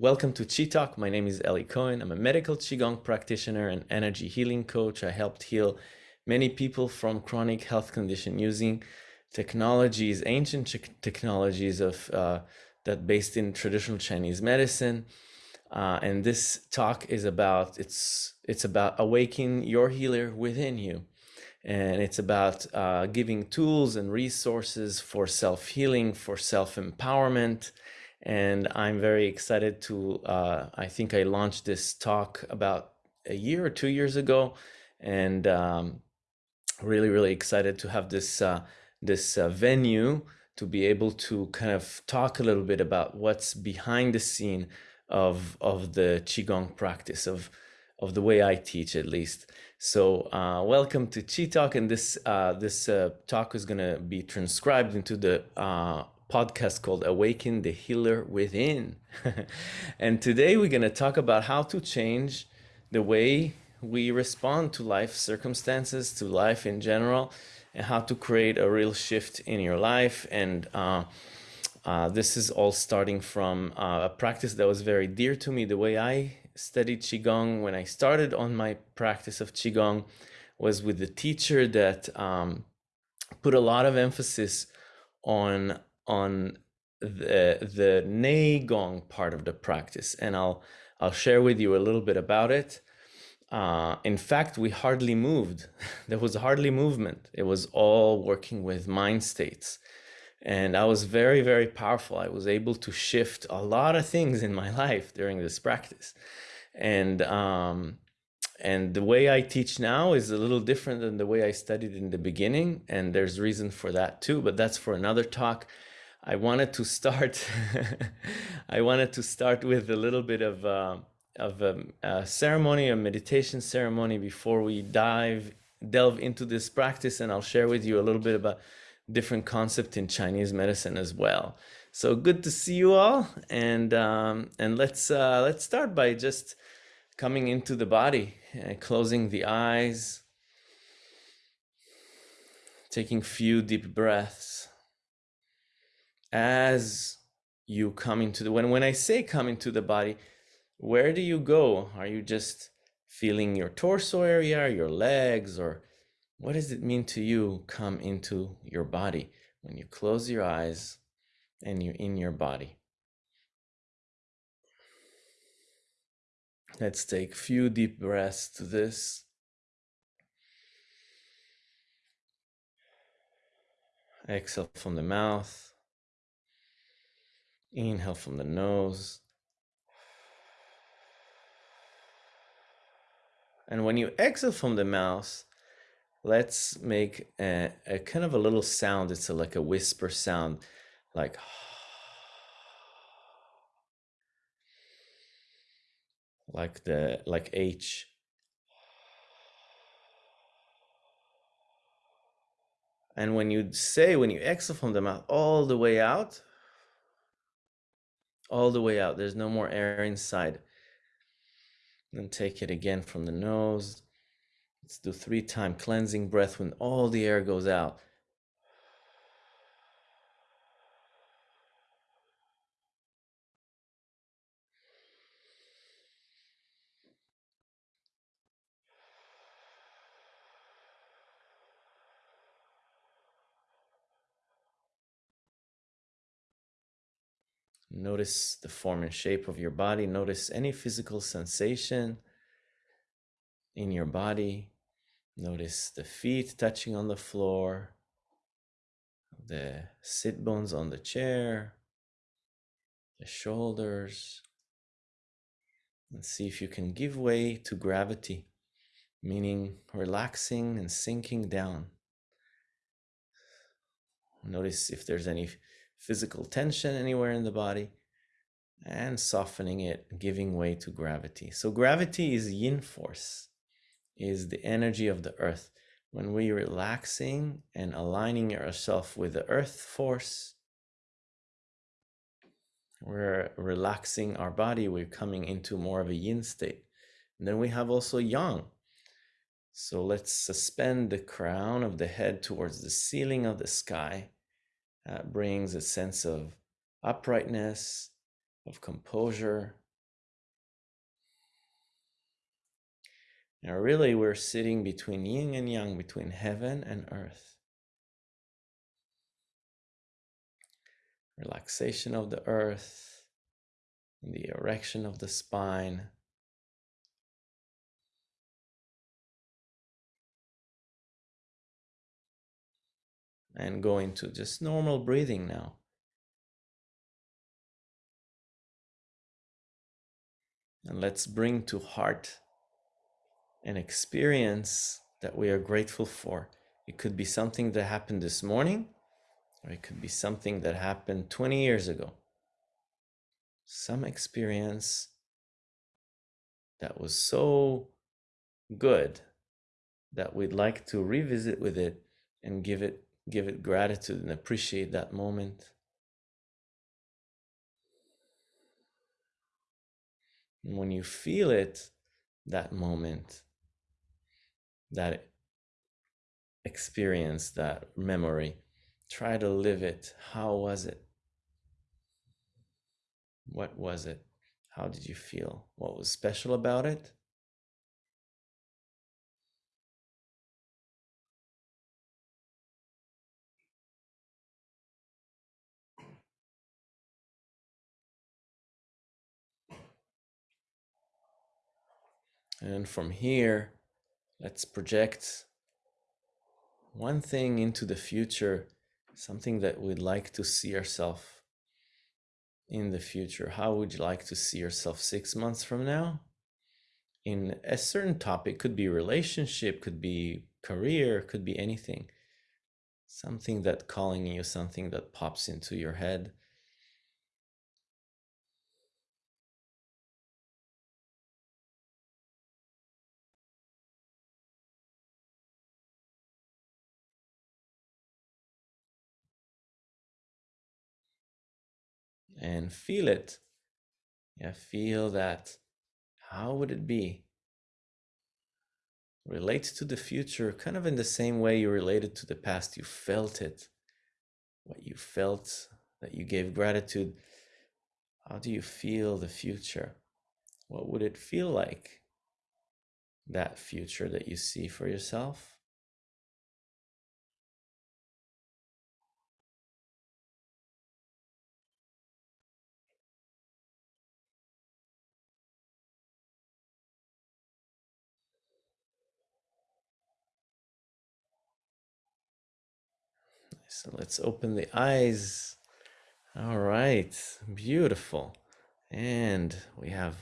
welcome to Chi Talk. My name is Eli Cohen. I'm a medical Qigong practitioner and energy healing coach. I helped heal many people from chronic health condition using technologies, ancient technologies of uh, that based in traditional Chinese medicine. Uh, and this talk is about it's it's about awakening your healer within you, and it's about uh, giving tools and resources for self healing, for self empowerment. And I'm very excited to. Uh, I think I launched this talk about a year or two years ago, and um, really really excited to have this uh, this uh, venue to be able to kind of talk a little bit about what's behind the scene of of the qigong practice of of the way I teach at least. So uh, welcome to Chi Talk, and this uh, this uh, talk is going to be transcribed into the uh, podcast called Awaken the Healer Within. and today we're going to talk about how to change the way we respond to life circumstances, to life in general, and how to create a real shift in your life. And uh, uh, this is all starting from uh, a practice that was very dear to me. The way I studied Qigong when I started on my practice of Qigong was with the teacher that um, put a lot of emphasis on on the the Nei Gong part of the practice, and I'll I'll share with you a little bit about it. Uh, in fact, we hardly moved. there was hardly movement. It was all working with mind states. And I was very, very powerful. I was able to shift a lot of things in my life during this practice. And um, and the way I teach now is a little different than the way I studied in the beginning. And there's reason for that too, but that's for another talk. I wanted to start, I wanted to start with a little bit of uh, of a, a ceremony, a meditation ceremony before we dive delve into this practice and I'll share with you a little bit about different concept in Chinese medicine as well. So good to see you all and um, and let's uh, let's start by just coming into the body and closing the eyes taking few deep breaths as you come into the when when I say come into the body where do you go? Are you just feeling your torso area, your legs, or what does it mean to you come into your body when you close your eyes and you're in your body? Let's take a few deep breaths to this. Exhale from the mouth. Inhale from the nose. And when you exhale from the mouth, let's make a, a kind of a little sound. It's a, like a whisper sound, like like the like H. And when you say, when you exhale from the mouth all the way out, all the way out, there's no more air inside. Then take it again from the nose. Let's do three time cleansing breath when all the air goes out. Notice the form and shape of your body. Notice any physical sensation in your body. Notice the feet touching on the floor, the sit bones on the chair, the shoulders. And see if you can give way to gravity, meaning relaxing and sinking down. Notice if there's any physical tension anywhere in the body and softening it, giving way to gravity. So gravity is yin force, is the energy of the earth. When we're relaxing and aligning ourselves with the earth force, we're relaxing our body, we're coming into more of a yin state. And then we have also yang. So let's suspend the crown of the head towards the ceiling of the sky that brings a sense of uprightness, of composure. Now, really, we're sitting between yin and yang, between heaven and earth. Relaxation of the earth, the erection of the spine, And go into just normal breathing now. And let's bring to heart an experience that we are grateful for. It could be something that happened this morning, or it could be something that happened 20 years ago. Some experience that was so good that we'd like to revisit with it and give it give it gratitude and appreciate that moment. And when you feel it, that moment, that experience, that memory. Try to live it. How was it? What was it? How did you feel? What was special about it? And from here, let's project one thing into the future, something that we'd like to see ourselves in the future. How would you like to see yourself six months from now? In a certain topic, could be relationship, could be career, could be anything. Something that calling you, something that pops into your head. And feel it. Yeah, feel that. How would it be? Relate to the future kind of in the same way you related to the past. You felt it. What you felt, that you gave gratitude. How do you feel the future? What would it feel like? That future that you see for yourself? So let's open the eyes. All right, beautiful. And we have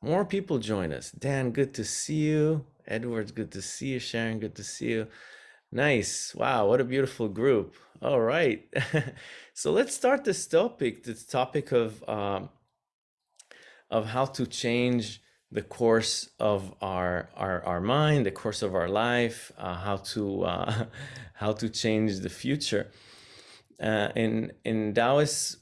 more people join us. Dan, good to see you. Edwards, good to see you. Sharon, good to see you. Nice. Wow, what a beautiful group. All right. so let's start this topic, this topic of um, of how to change the course of our our, our mind, the course of our life, uh, how to uh, how to change the future. Uh, in in Taoist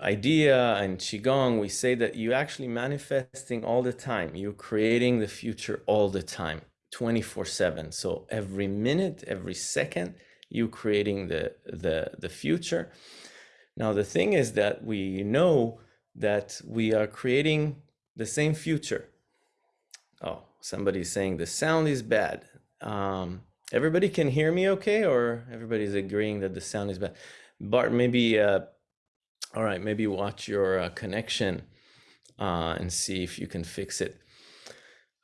idea and qigong, we say that you actually manifesting all the time. You're creating the future all the time, 24 seven. So every minute, every second, you creating the the the future. Now the thing is that we know that we are creating the same future. Oh, somebody's saying the sound is bad. Um, everybody can hear me okay, or everybody's agreeing that the sound is bad? Bart, maybe, uh, all right, maybe watch your uh, connection uh, and see if you can fix it.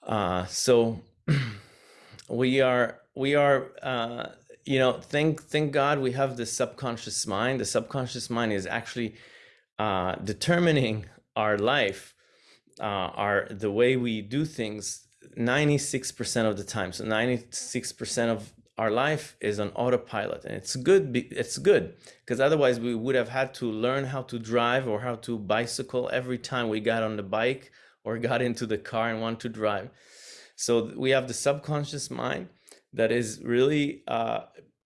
Uh, so we are, we are, uh, you know, thank, thank God we have the subconscious mind. The subconscious mind is actually uh, determining our life uh, are the way we do things 96% of the time. So 96% of our life is on autopilot and it's good it's good because otherwise we would have had to learn how to drive or how to bicycle every time we got on the bike or got into the car and want to drive. So we have the subconscious mind that is really uh,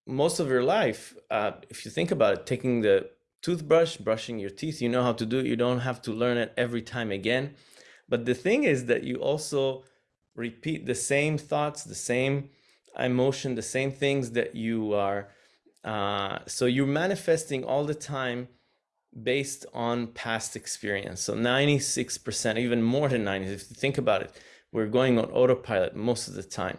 most of your life uh, if you think about it taking the toothbrush brushing your teeth you know how to do it. You don't have to learn it every time again but the thing is that you also repeat the same thoughts, the same emotion, the same things that you are. Uh, so you're manifesting all the time based on past experience. So 96%, even more than 90, if you think about it, we're going on autopilot most of the time.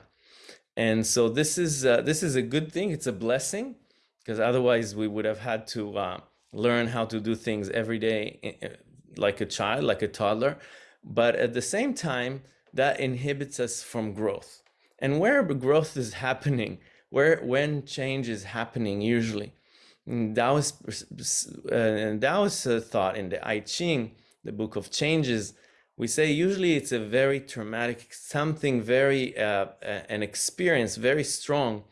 And so this is uh, this is a good thing. It's a blessing because otherwise we would have had to uh, learn how to do things every day eh, eh, like a child, like a toddler. But at the same time, that inhibits us from growth. And where growth is happening, where when change is happening usually, Taoist, uh, Taoist uh, thought in the I Ching, the book of changes, we say usually it's a very traumatic, something very, uh, an experience very strong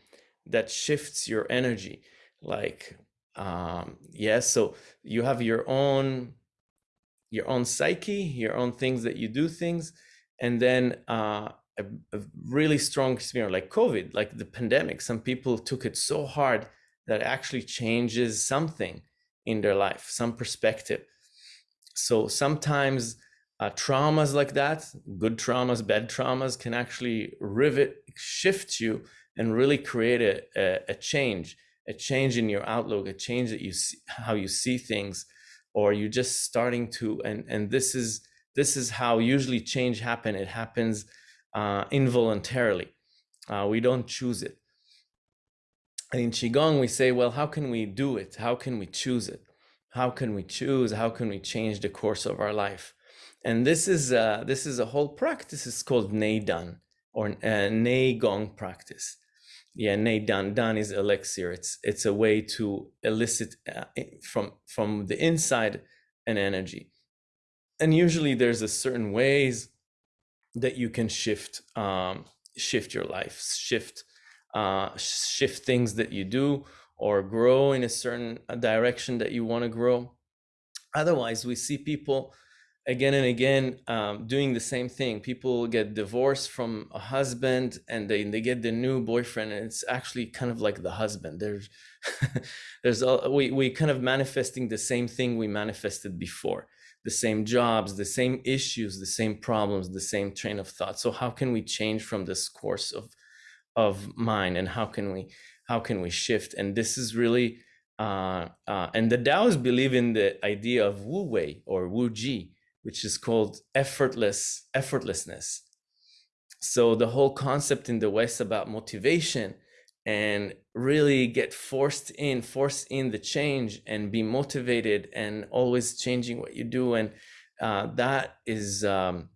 that shifts your energy. Like, um, yes, so you have your own, your own psyche, your own things that you do things, and then uh, a, a really strong experience like COVID, like the pandemic. Some people took it so hard that actually changes something in their life, some perspective. So sometimes uh, traumas like that, good traumas, bad traumas, can actually rivet, shift you, and really create a, a, a change, a change in your outlook, a change that you see, how you see things, or you're just starting to. And and this is this is how usually change happen. It happens uh, involuntarily. Uh, we don't choose it. And in Qigong, we say, well, how can we do it? How can we choose it? How can we choose? How can we change the course of our life? And this is uh, this is a whole practice. It's called Neidan or uh, Nei Gong practice. Yeah, Neidan. Dan is elixir. It's it's a way to elicit uh, from from the inside an energy. And usually there's a certain ways that you can shift um, shift your life, shift uh, shift things that you do or grow in a certain uh, direction that you want to grow. Otherwise, we see people again and again um, doing the same thing. People get divorced from a husband and they, they get the new boyfriend and it's actually kind of like the husband. There's there's a, we, we kind of manifesting the same thing we manifested before the same jobs, the same issues, the same problems, the same train of thought. So how can we change from this course of of mind and how can we how can we shift? And this is really uh, uh, and the Taoists believe in the idea of Wu Wei or Wu Ji, which is called effortless effortlessness. So the whole concept in the West about motivation and really get forced in, force in the change and be motivated and always changing what you do. And uh, that is um,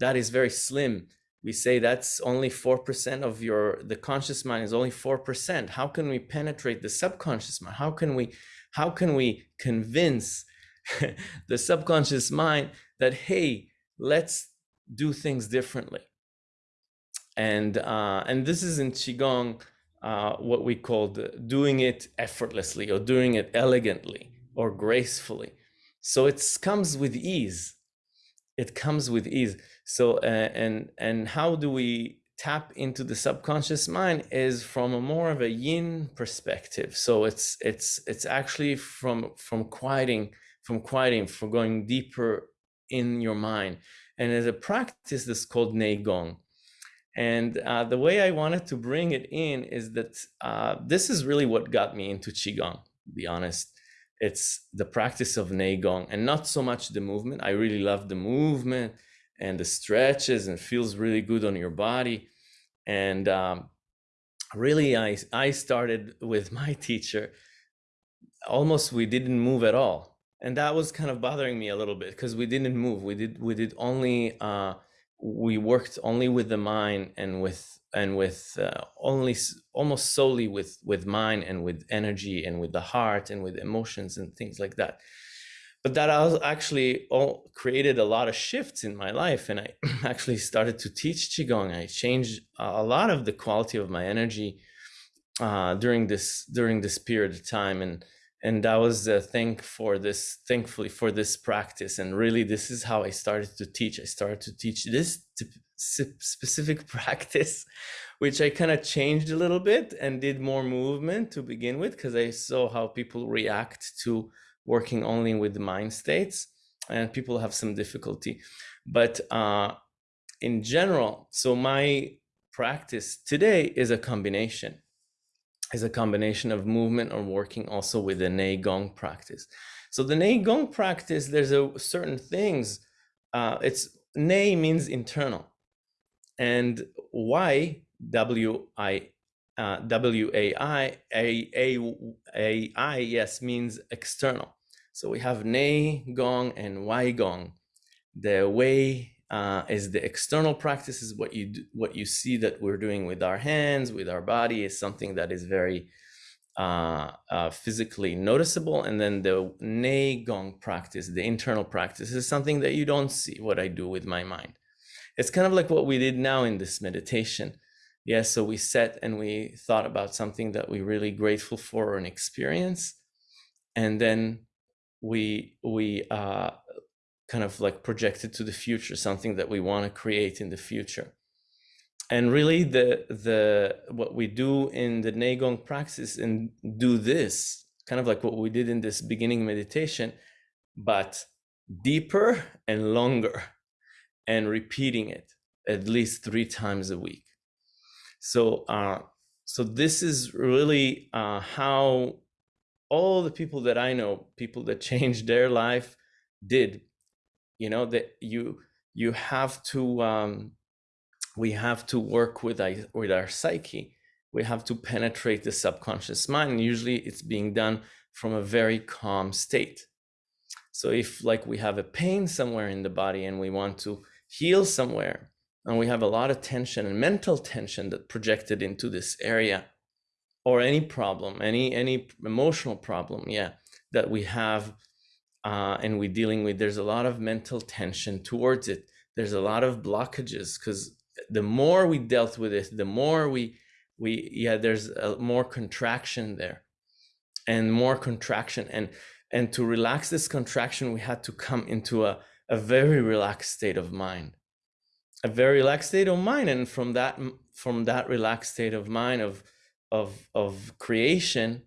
that is very slim. We say that's only 4% of your, the conscious mind is only 4%. How can we penetrate the subconscious mind? How can we, how can we convince the subconscious mind that, hey, let's do things differently. And, uh, and this is in Qigong, uh, what we call doing it effortlessly or doing it elegantly or gracefully. So it comes with ease. It comes with ease. So uh, and and how do we tap into the subconscious mind is from a more of a yin perspective. So it's it's it's actually from from quieting from quieting from going deeper in your mind. And as a practice that's called Neigong. And uh, the way I wanted to bring it in is that uh, this is really what got me into Qigong, to be honest. It's the practice of Neigong and not so much the movement. I really love the movement and the stretches and feels really good on your body. And um, really, I, I started with my teacher. Almost we didn't move at all. And that was kind of bothering me a little bit because we didn't move. We did we did only uh, we worked only with the mind and with and with uh, only almost solely with with mind and with energy and with the heart and with emotions and things like that but that actually all created a lot of shifts in my life and i actually started to teach qigong i changed a lot of the quality of my energy uh, during this during this period of time and and that was the thing for this thankfully for this practice. And really this is how i started to teach. I started to teach this specific practice which i kind of changed a little bit and did more movement to begin with because i saw how people react to working only with the mind states and people have some difficulty. But uh, in general so my practice today is a combination is a combination of movement or working also with the Nei Gong practice. So the Nei Gong practice, there's a certain things. Uh, it's Nei means internal. and Y W I uh, W A I A A A I yes means external. So we have Nei Gong and Wai Gong. The way uh, is the external practice is what you do, what you see that we're doing with our hands, with our body is something that is very uh, uh, physically noticeable. And then the Nei Gong practice, the internal practice, is something that you don't see what I do with my mind. It's kind of like what we did now in this meditation. Yes, yeah, so we sat and we thought about something that we're really grateful for or an experience. And then we we uh, kind of like projected to the future, something that we want to create in the future. And really the the what we do in the Nei Gong practice and do this, kind of like what we did in this beginning meditation, but deeper and longer and repeating it at least three times a week. So uh, so this is really uh, how all the people that I know, people that changed their life, did. You know that you you have to um, we have to work with with our psyche. We have to penetrate the subconscious mind. And usually, it's being done from a very calm state. So if like we have a pain somewhere in the body and we want to heal somewhere, and we have a lot of tension and mental tension that projected into this area, or any problem, any any emotional problem, yeah, that we have uh, and we're dealing with, there's a lot of mental tension towards it. There's a lot of blockages because the more we dealt with it, the more we we yeah, there's a, more contraction there, and more contraction, and and to relax this contraction, we had to come into a a very relaxed state of mind, a very relaxed state of mind, and from that from that relaxed state of mind of of of creation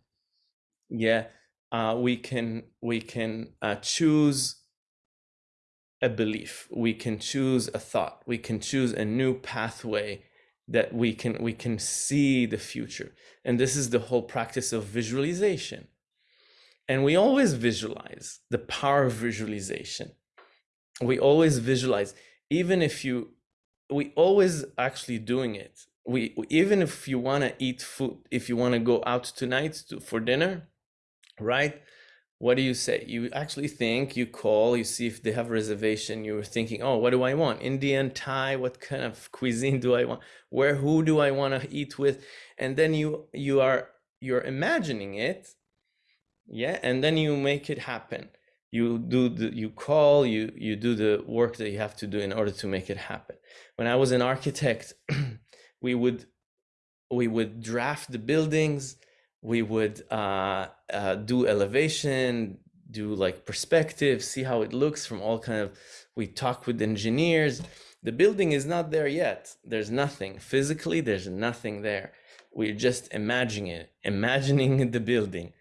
yeah uh, we can we can uh, choose a belief. We can choose a thought. We can choose a new pathway that we can we can see the future. And this is the whole practice of visualization. And we always visualize the power of visualization. We always visualize even if you we always actually doing it. We even if you want to eat food if you want to go out tonight to, for dinner right? What do you say? You actually think you call you see if they have reservation you're thinking oh what do i want? Indian thai? What kind of cuisine do i want? Where who do i want to eat with? And then you you are you're imagining it yeah and then you make it happen. You do the you call you you do the work that you have to do in order to make it happen. When i was an architect we would we would draft the buildings we would uh, uh, do elevation do like perspective see how it looks from all kind of we talk with engineers. The building is not there yet. There's nothing. Physically there's nothing there. We're just imagining it imagining the building.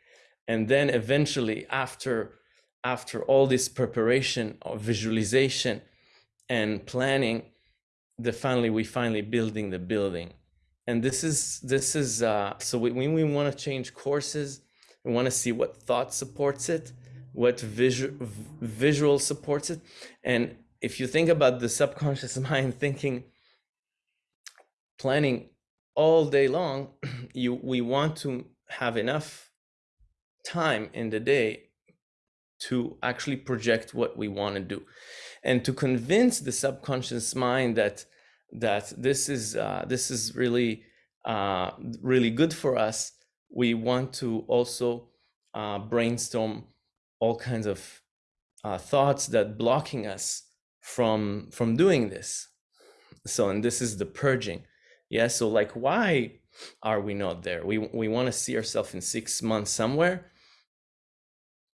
And then eventually after after all this preparation of visualization and planning the finally we finally building the building and this is this is uh so when we, want to change courses. We want to see what thought supports it what visual visual supports it. And if you think about the subconscious mind thinking planning all day long you we want to have enough time in the day to actually project what we want to do. And to convince the subconscious mind that that this is uh, this is really uh, really good for us we want to also uh, brainstorm all kinds of uh, thoughts that blocking us from from doing this so and this is the purging yeah so like why are we not there we we want to see ourselves in six months somewhere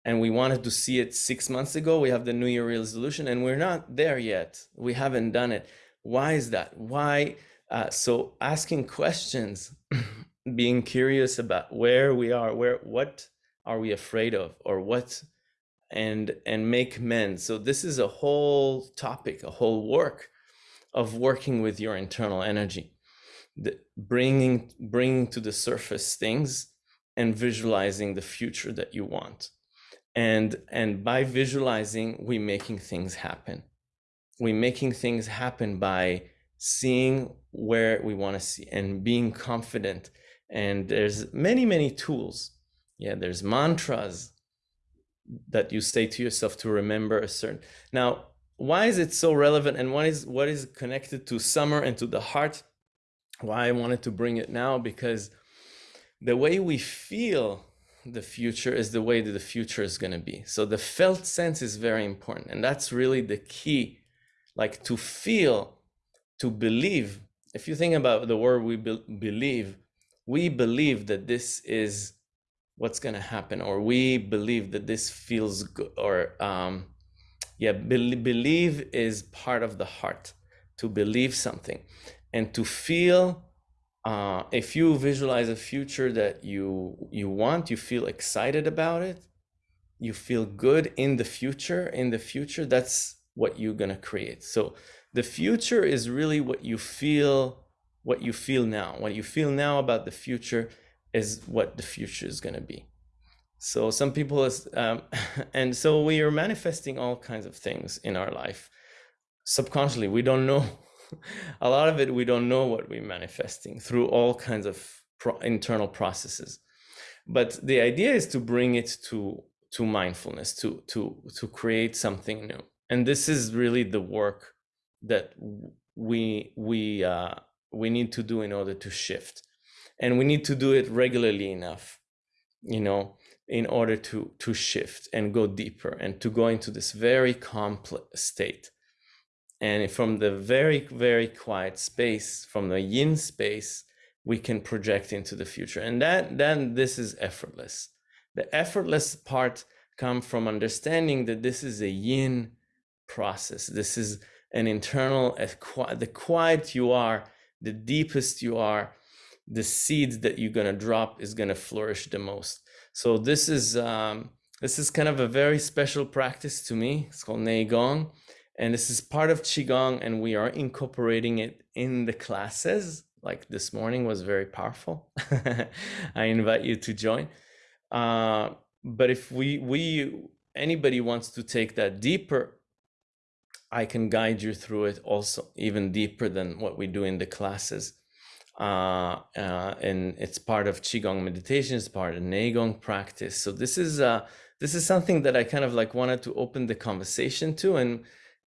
and we wanted to see it six months ago. We have the New Year resolution, and we're not there yet. We haven't done it. Why is that? Why? Uh, so asking questions, being curious about where we are, where what are we afraid of, or what, and and make men. So this is a whole topic, a whole work of working with your internal energy, the, bringing bringing to the surface things and visualizing the future that you want and and by visualizing we making things happen we making things happen by seeing where we want to see and being confident. And there's many, many tools. Yeah, there's mantras that you say to yourself to remember a certain. Now, why is it so relevant and what is what is connected to summer and to the heart? Why I wanted to bring it now because the way we feel the future is the way that the future is going to be. So the felt sense is very important. And that's really the key, like to feel, to believe. If you think about the word we be believe, we believe that this is what's going to happen, or we believe that this feels good, or um, yeah, be believe is part of the heart, to believe something and to feel uh, if you visualize a future that you you want, you feel excited about it, you feel good in the future. In the future, that's what you're gonna create. So the future is really what you feel, what you feel now. What you feel now about the future is what the future is gonna be. So some people, is, um, and so we are manifesting all kinds of things in our life subconsciously. We don't know a lot of it we don't know what we're manifesting through all kinds of pro internal processes but the idea is to bring it to to mindfulness to to to create something new and this is really the work that we we uh we need to do in order to shift and we need to do it regularly enough you know in order to to shift and go deeper and to go into this very complex state and from the very, very quiet space, from the yin space, we can project into the future. And that then this is effortless. The effortless part come from understanding that this is a yin process. This is an internal, the quiet you are, the deepest you are, the seeds that you're going to drop is going to flourish the most. So this is um, this is kind of a very special practice to me. It's called Neigong. And this is part of Qigong and we are incorporating it in the classes. Like this morning was very powerful. I invite you to join. Uh, but if we, we, anybody wants to take that deeper, I can guide you through it also even deeper than what we do in the classes. Uh, uh, and it's part of Qigong meditation, it's part of Neigong practice. So this is, uh, this is something that I kind of like wanted to open the conversation to and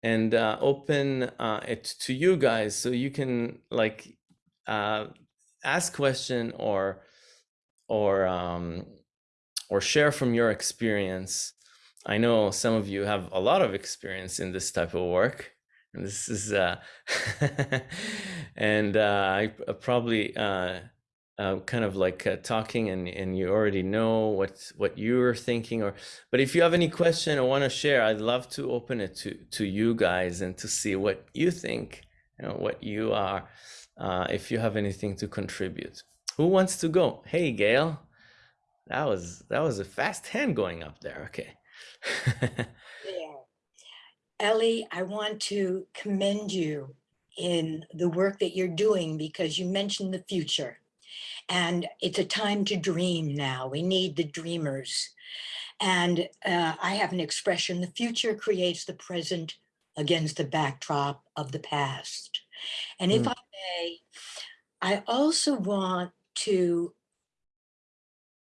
and uh, open uh, it to you guys so you can like uh, ask question or or um, or share from your experience. I know some of you have a lot of experience in this type of work, and this is uh, and uh, I probably uh, uh, kind of like uh, talking and, and you already know what what you're thinking or but if you have any question or want to share I'd love to open it to to you guys and to see what you think you know what you are uh, if you have anything to contribute. Who wants to go? Hey Gail. That was that was a fast hand going up there. Okay yeah Ellie I want to commend you in the work that you're doing because you mentioned the future and it's a time to dream now. We need the dreamers. And uh, I have an expression, the future creates the present against the backdrop of the past. And if mm. I may, I also want to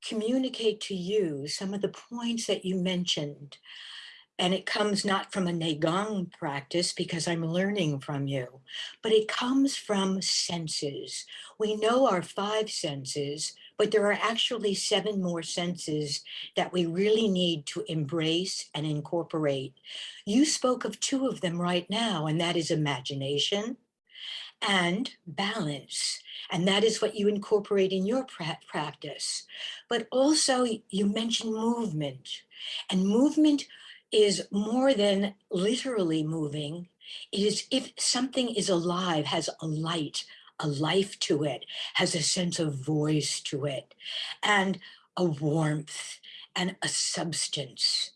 communicate to you some of the points that you mentioned and it comes not from a Neigong practice because I'm learning from you, but it comes from senses. We know our five senses, but there are actually seven more senses that we really need to embrace and incorporate. You spoke of two of them right now, and that is imagination and balance. And that is what you incorporate in your pra practice. But also you mentioned movement and movement is more than literally moving. It is if something is alive, has a light, a life to it, has a sense of voice to it, and a warmth and a substance.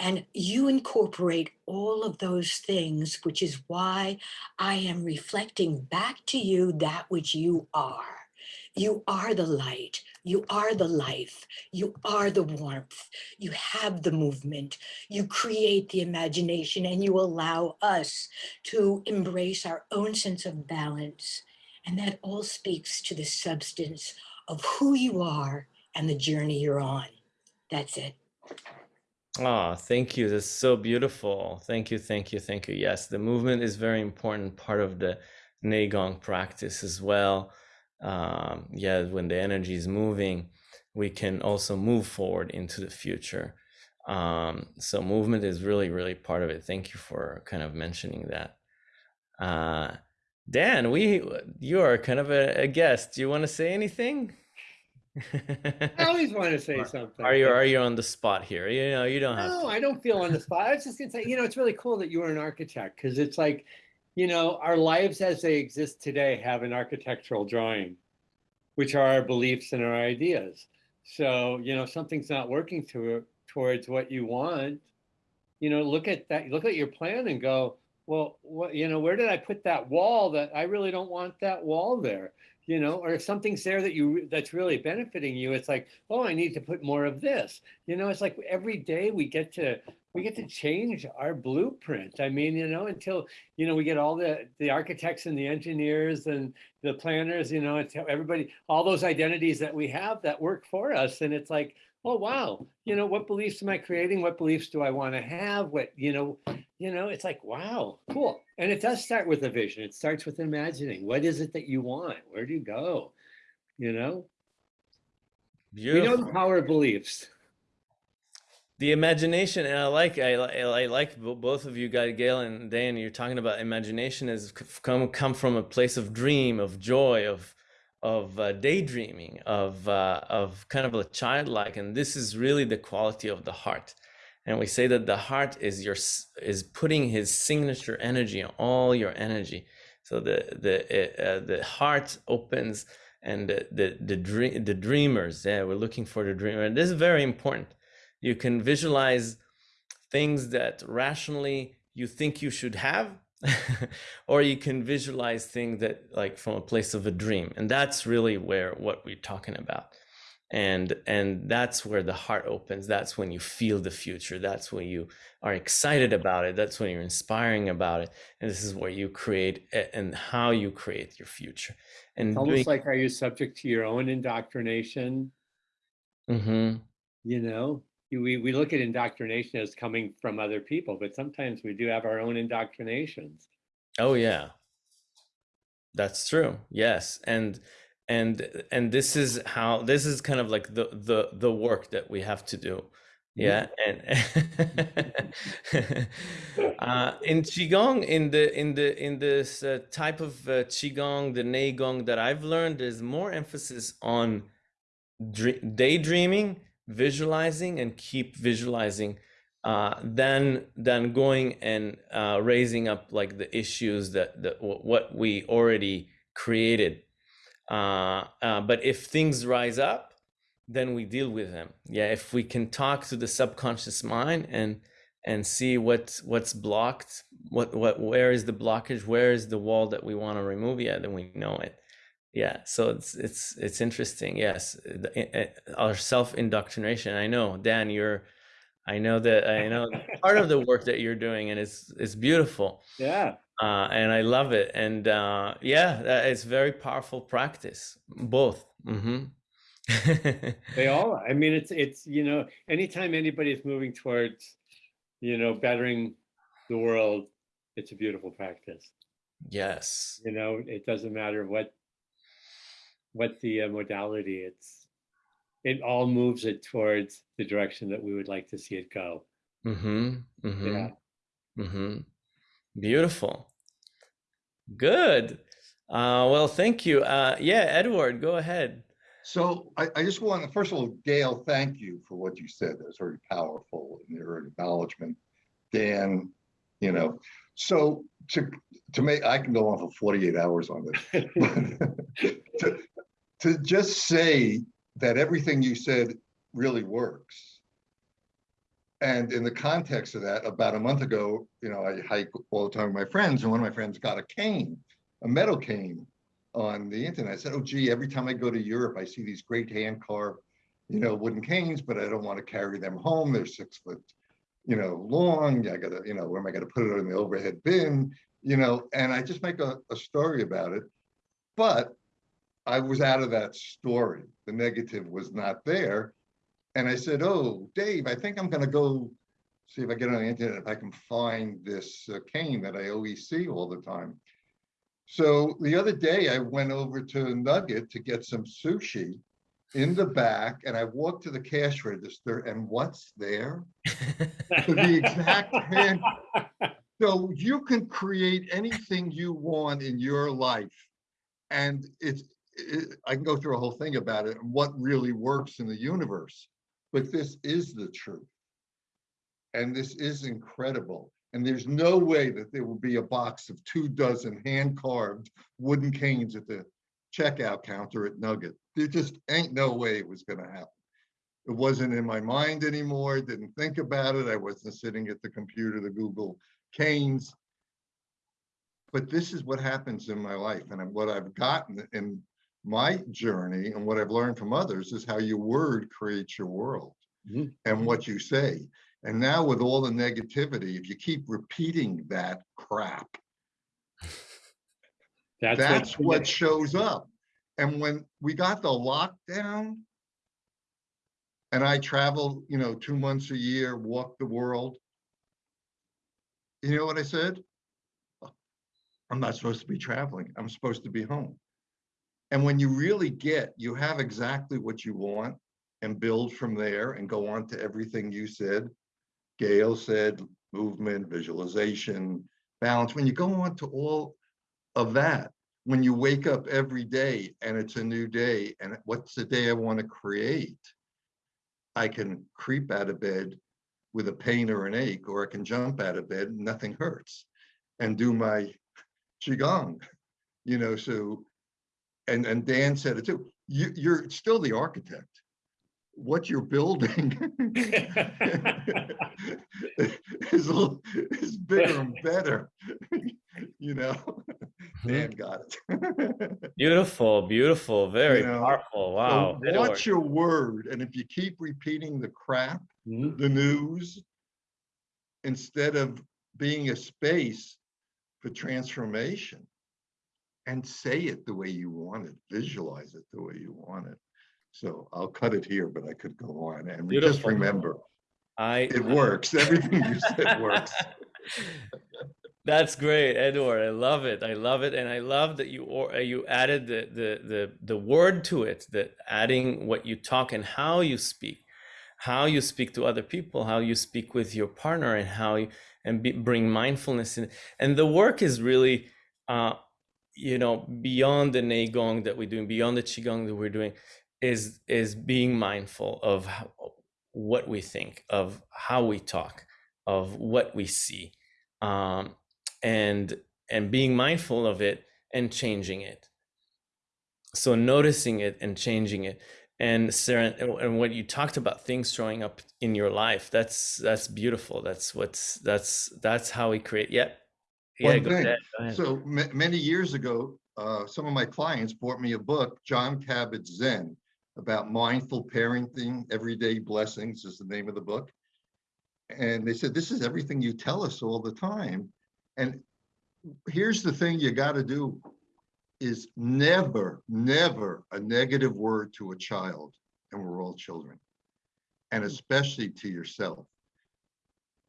And you incorporate all of those things, which is why I am reflecting back to you that which you are. You are the light. You are the life. You are the warmth. You have the movement. You create the imagination and you allow us to embrace our own sense of balance. And that all speaks to the substance of who you are and the journey you're on. That's it. Oh, thank you. That's so beautiful. Thank you, thank you, thank you. Yes, the movement is very important part of the Neigong practice as well. Um, yeah, when the energy is moving, we can also move forward into the future. Um, so movement is really, really part of it. Thank you for kind of mentioning that. Uh, Dan, we you are kind of a, a guest. Do you want to say anything? I always want to say something. Are you are you on the spot here? You know, you don't have. No, I don't feel on the spot. I was just gonna say, you know, it's really cool that you are an architect because it's like, you know, our lives as they exist today have an architectural drawing, which are our beliefs and our ideas. So, you know, something's not working to, towards what you want, you know, look at that, look at your plan and go, well, what, you know, where did I put that wall that I really don't want that wall there? You know, or if something's there that you that's really benefiting you, it's like, oh, I need to put more of this. You know, it's like every day we get to we get to change our blueprint. I mean, you know, until you know we get all the the architects and the engineers and the planners, you know, everybody, all those identities that we have that work for us, and it's like, oh wow, you know, what beliefs am I creating? What beliefs do I want to have? What you know, you know, it's like, wow, cool. And it does start with a vision. It starts with imagining. What is it that you want? Where do you go? You know? Beautiful. We know the power of beliefs. The imagination, and I like I, I like both of you guys, Gail and Dan. You're talking about imagination has come come from a place of dream, of joy, of of uh, daydreaming, of uh, of kind of a childlike, and this is really the quality of the heart. And we say that the heart is your is putting his signature energy on all your energy. So the the uh, the heart opens and the the the, dream, the dreamers yeah we're looking for the dreamer. And this is very important. You can visualize things that rationally you think you should have or you can visualize things that like from a place of a dream and that's really where what we're talking about. And and that's where the heart opens that's when you feel the future that's when you are excited about it that's when you're inspiring about it and this is where you create and how you create your future. And it's almost doing... like are you subject to your own indoctrination? Mm-hmm. you know we, we look at indoctrination as coming from other people but sometimes we do have our own indoctrinations. Oh yeah. That's true. Yes. And and and this is how this is kind of like the the the work that we have to do. Yeah. And uh, in qigong in the in the in this uh, type of uh, qigong the neigong that i've learned there's more emphasis on daydreaming visualizing and keep visualizing uh, than than going and uh, raising up like the issues that that what we already created uh, uh, but if things rise up, then we deal with them. Yeah, if we can talk to the subconscious mind and and see what what's blocked, what what where is the blockage, where is the wall that we want to remove? Yeah, then we know it. Yeah, so it's it's it's interesting. Yes, our self indoctrination. I know, Dan, you're. I know that I know part of the work that you're doing, and it's it's beautiful. Yeah uh, and I love it. And uh, yeah, it's very powerful practice, both. Mm-hmm. they all. I mean, it's it's you know, anytime anybody is moving towards, you know, bettering the world, it's a beautiful practice. Yes. You know, it doesn't matter what what the uh, modality. It's it all moves it towards the direction that we would like to see it go. Mm-hmm. mm-hmm. Yeah. Mm-hmm. Beautiful. Good. Uh, well, thank you. Uh, yeah, Edward, go ahead. So I, I just want to, first of all, Gail, thank you for what you said. That was very powerful in your acknowledgement. Dan, you know, so to to make, I can go on for 48 hours on this. to, to just say that everything you said really works and in the context of that, about a month ago, you know, I hike all the time with my friends, and one of my friends got a cane, a metal cane. on the internet. I said, oh gee, every time I go to Europe, I see these great hand carved, you know, wooden canes, but I don't want to carry them home. They're six foot, you know, long. I gotta, you know, where am I gonna put it in the overhead bin? You know, and I just make a, a story about it. But I was out of that story. The negative was not there. And I said, oh, Dave, I think I'm gonna go see if I get on the internet, if I can find this uh, cane that I always see all the time. So the other day I went over to Nugget to get some sushi in the back and I walked to the cash register and what's there? the exact hand. So you can create anything you want in your life. And it's, it, I can go through a whole thing about it and what really works in the universe. But this is the truth. And this is incredible. And there's no way that there will be a box of two dozen hand carved wooden canes at the checkout counter at Nugget. There just ain't no way it was going to happen. It wasn't in my mind anymore. Didn't think about it. I wasn't sitting at the computer to Google canes. But this is what happens in my life. And what I've gotten in my journey and what I've learned from others is how your word creates your world mm -hmm. and what you say. And now with all the negativity, if you keep repeating that crap, that's, that's what, what shows up. And when we got the lockdown, and I traveled, you know, two months a year, walk the world. You know what I said? I'm not supposed to be traveling. I'm supposed to be home. And when you really get, you have exactly what you want and build from there and go on to everything you said. Gail said movement, visualization, balance. When you go on to all of that, when you wake up every day and it's a new day and what's the day I want to create, I can creep out of bed with a pain or an ache, or I can jump out of bed and nothing hurts and do my Qigong, you know, so, and, and Dan said it too, you, you're still the architect what you're building is, little, is bigger and better. you know, mm-hmm. Dan got it. beautiful, beautiful, very you know, powerful. Wow. So watch your word. And if you keep repeating the crap, mm -hmm. the news, instead of being a space for transformation, and say it the way you want it, visualize it the way you want it. So I'll cut it here, but I could go on. And Beautiful. just remember, I it works. Everything you said works. That's great, Edward. I love it. I love it, and I love that you or uh, you added the the the the word to it. That adding what you talk and how you speak, how you speak to other people, how you speak with your partner, and how you and be, bring mindfulness in. And the work is really, uh, you know, beyond the neigong that we're doing, beyond the qigong that we're doing is is being mindful of what we think, of how we talk, of what we see, um, and and being mindful of it and changing it. So noticing it and changing it. And Sarah, and what you talked about things showing up in your life, that's that's beautiful. That's what's that's that's how we create. Yep. One thing. So many years ago, uh, some of my clients bought me a book, Jon Kabat-Zinn about mindful parenting, everyday blessings is the name of the book. And they said, this is everything you tell us all the time. And here's the thing you got to do is never, never a negative word to a child. And we're all children. And especially to yourself.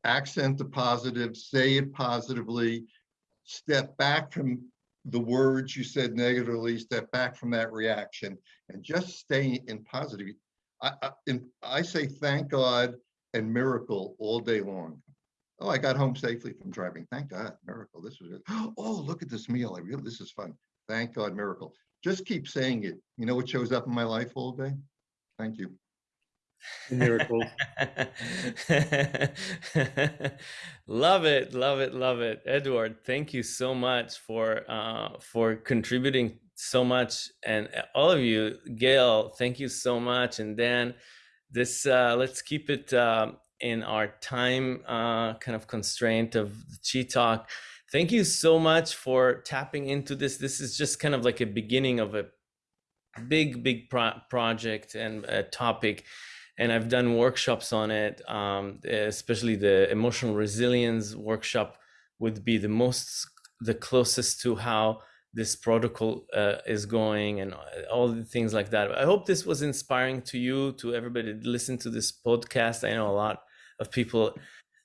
Accent the positive, say it positively, step back from the words you said negatively, step back from that reaction and just stay in positive. I, I, in, I say thank God and miracle all day long. Oh, I got home safely from driving. Thank God, miracle. This was. Oh, look at this meal. I really, this is fun. Thank God, miracle. Just keep saying it. You know what shows up in my life all day? Thank you miracles. love it, love it, love it, Edward. Thank you so much for uh, for contributing so much, and all of you, Gail. Thank you so much, and Dan. This uh, let's keep it uh, in our time uh, kind of constraint of the Chi Talk. thank you so much for tapping into this. This is just kind of like a beginning of a big, big pro- project and a topic. And I've done workshops on it, um, especially the emotional resilience workshop would be the most, the closest to how this protocol uh, is going and all the things like that. I hope this was inspiring to you, to everybody listen to this podcast. I know a lot of people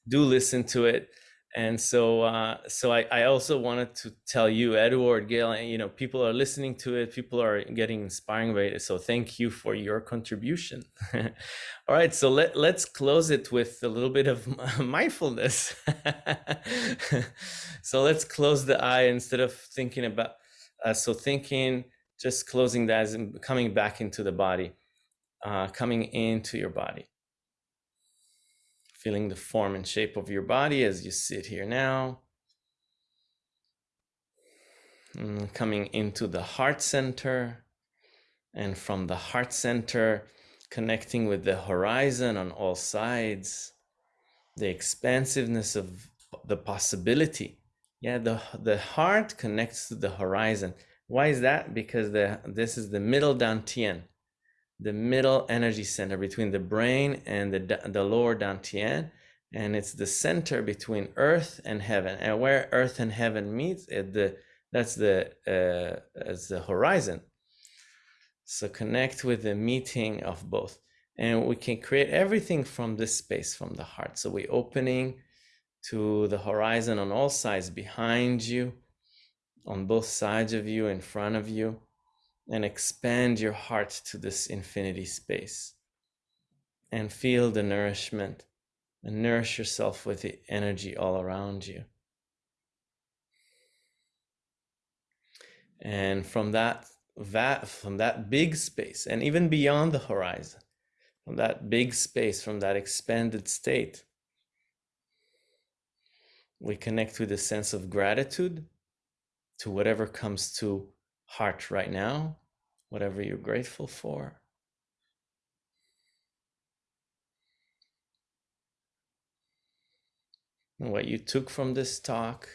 do listen to it and so uh, so I, I also wanted to tell you edward gail you know people are listening to it. People are getting inspiring by it. So thank you for your contribution. All right so let, let's close it with a little bit of mindfulness. So let's close the eye instead of thinking about uh, so thinking just closing that and coming back into the body uh, coming into your body feeling the form and shape of your body as you sit here now. And coming into the heart center, and from the heart center, connecting with the horizon on all sides, the expansiveness of the possibility. Yeah, the, the heart connects to the horizon. Why is that? Because the, this is the middle dantian the middle energy center between the brain and the, the lower dantian and it's the center between earth and heaven. And where earth and heaven meet it the that's the uh, as the horizon. So connect with the meeting of both. And we can create everything from this space from the heart. So we opening to the horizon on all sides behind you on both sides of you in front of you and expand your heart to this infinity space and feel the nourishment and nourish yourself with the energy all around you. And from that, that from that big space and even beyond the horizon, from that big space, from that expanded state, we connect with a sense of gratitude to whatever comes to heart right now, whatever you're grateful for. And what you took from this talk.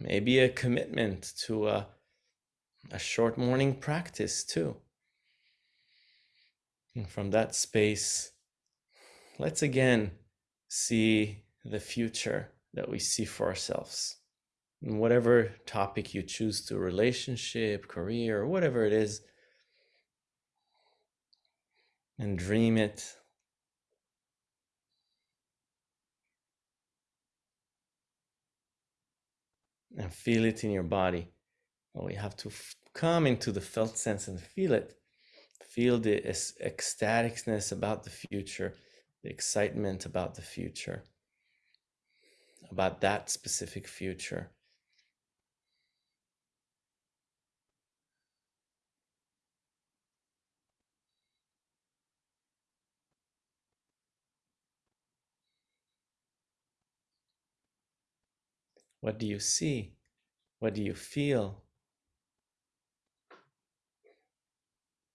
Maybe a commitment to a, a short morning practice too. And from that space, let's again see the future that we see for ourselves. And whatever topic you choose to relationship, career, whatever it is, and dream it. And feel it in your body. Well, we have to come into the felt sense and feel it. Feel the ecstaticness about the future, the excitement about the future about that specific future. What do you see? What do you feel?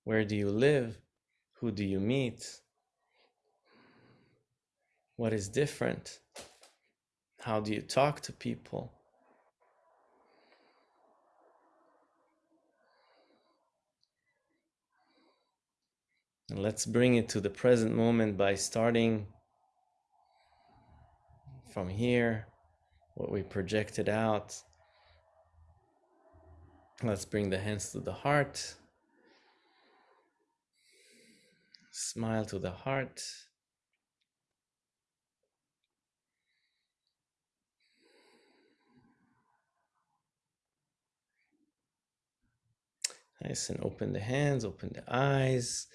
Where do you live? Who do you meet? What is different? How do you talk to people? And let's bring it to the present moment by starting from here, what we projected out. Let's bring the hands to the heart. Smile to the heart. Nice and open the hands, open the eyes.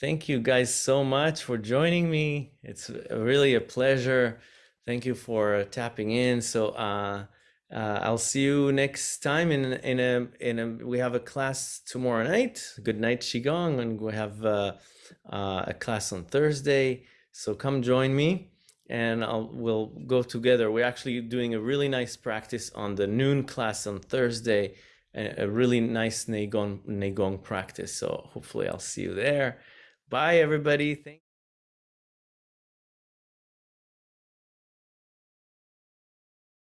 Thank you guys so much for joining me. It's really a pleasure. Thank you for tapping in. So uh, uh, I'll see you next time in in a in a. We have a class tomorrow night. Good night qigong, and we have uh, uh, a class on Thursday. So come join me, and I'll we'll go together. We're actually doing a really nice practice on the noon class on Thursday a, really nice Neigong, Neigong practice. So hopefully I'll see you there. Bye, everybody. Thank